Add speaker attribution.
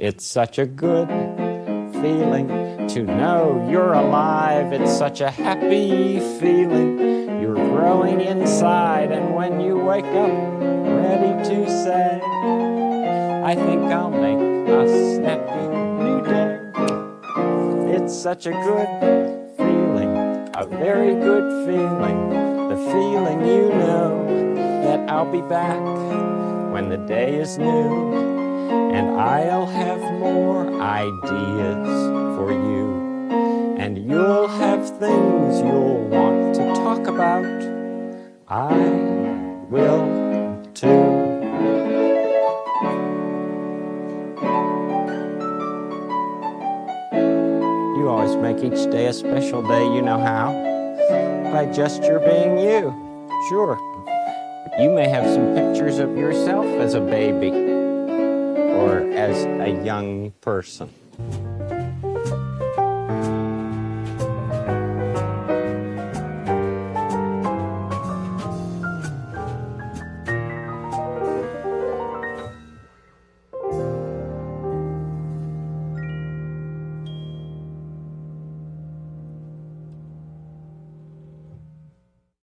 Speaker 1: It's such a good feeling to know you're alive. It's such a happy feeling. You're growing inside, and when you wake up, ready to say, I think I'll make a snappy new day. It's such a good feeling, a very good feeling. The feeling you know that I'll be back when the day is new I'll have more ideas for you. And you'll have things you'll want to talk about. I will too. You always make each day a special day, you know how? By just your being you, sure. You may have some pictures of yourself as a baby or as a young person.